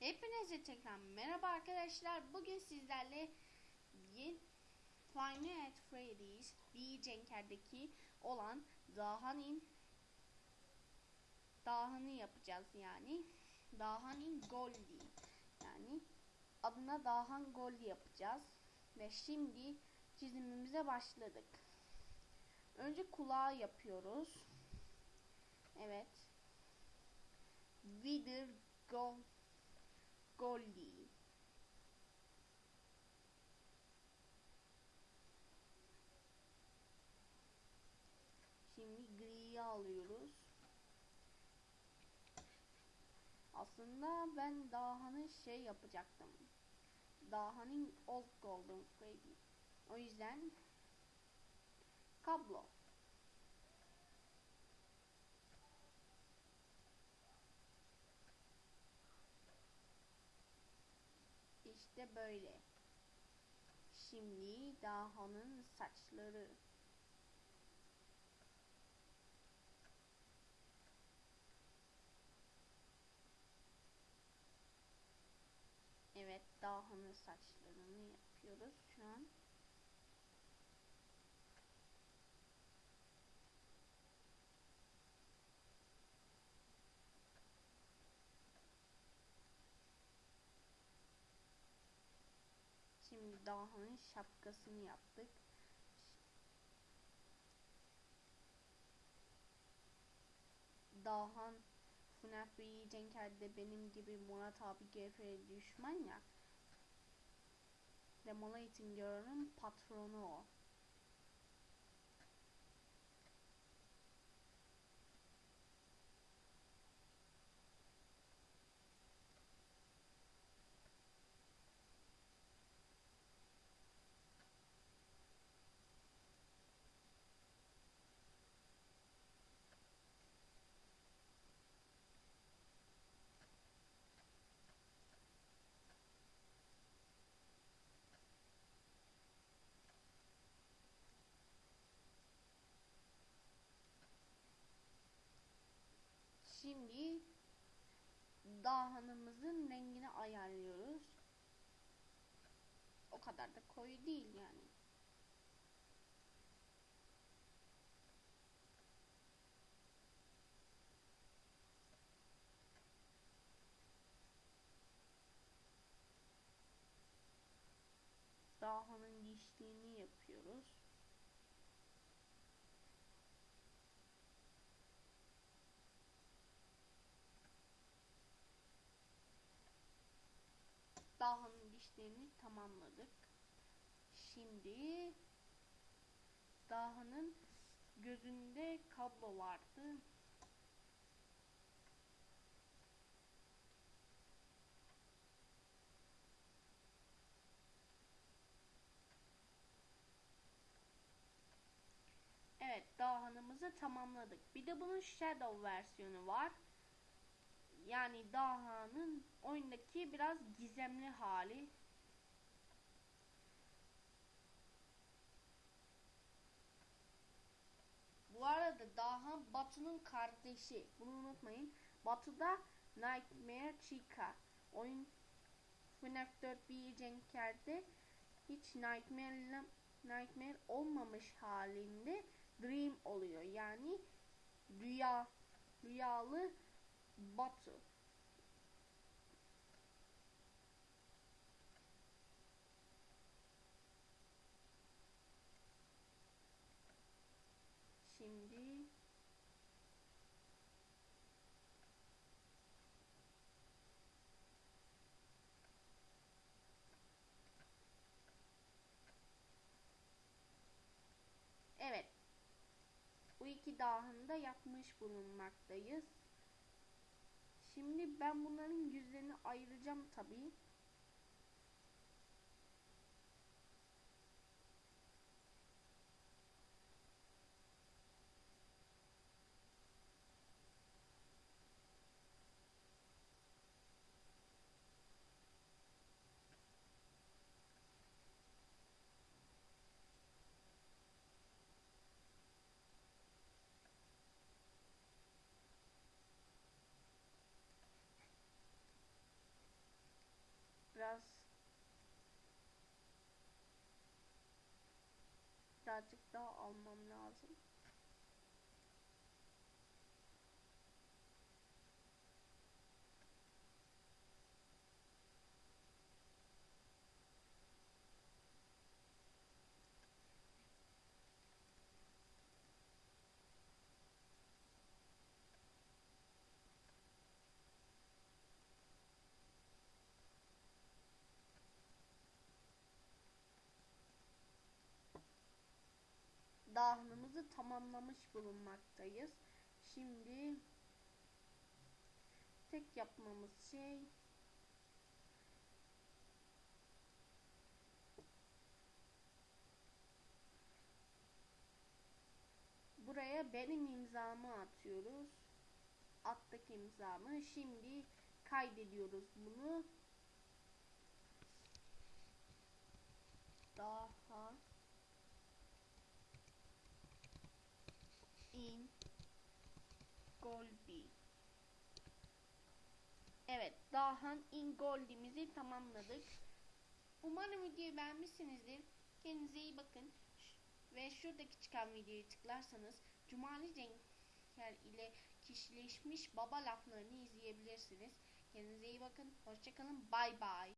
Hepinize tekrar merhaba arkadaşlar. Bugün sizlerle Five Nights at Freddy's Cenker'deki olan Dahan'in Dahan'ı yapacağız yani. Dahan'in Goldie yani adına Dahan Goldie yapacağız. Ve şimdi çizimimize başladık. Önce kulağı yapıyoruz. Evet. Wither Gold Goldie. Şimdi griyi alıyoruz. Aslında ben Daha'nın şey yapacaktım. Daha'nın Old Golden. O yüzden kablo. İşte böyle. Şimdi Daha'nın saçları. Evet, Daha'nın saçlarını yapıyoruz şu an. Şimdi Daha'nın şapkasını yaptık. Dahan FNAF ve Cenker'de benim gibi Murat abi GF'ye düşman ya. Demolating Girl'ın patronu o. dahanımızın rengini ayarlıyoruz. O kadar da koyu değil yani. Dahanın dişliğini yapıyoruz. Dahanın dişlerini tamamladık. Şimdi Dahanın gözünde kablo vardı. Evet, Dahan'ımızı tamamladık. Bir de bunun Shadow versiyonu var. Yani Daha'nın oyundaki biraz gizemli hali. Bu arada Daha Batu'nun kardeşi. Bunu unutmayın. Batu'da Nightmare Chica. Oyun FNAF 4 bir Cenker'de hiç Nightmare Nightmare olmamış halinde Dream oluyor. Yani rüya rüyalı Batu. Şimdi Evet. Bu iki dahında yapmış bulunmaktayız. Şimdi ben bunların yüzlerini ayıracağım tabii. Birazcık daha almam lazım. Dahımızı tamamlamış bulunmaktayız. Şimdi tek yapmamız şey buraya benim imzamı atıyoruz. Attık imzamı. Şimdi kaydediyoruz bunu. Daha Evet, Dahan in Goldi'mizi tamamladık. Umarım videoyu beğenmişsinizdir. Kendinize iyi bakın. Ve şuradaki çıkan videoyu tıklarsanız Cumali Cenker ile kişileşmiş baba laflarını izleyebilirsiniz. Kendinize iyi bakın. Hoşçakalın. Bay bay.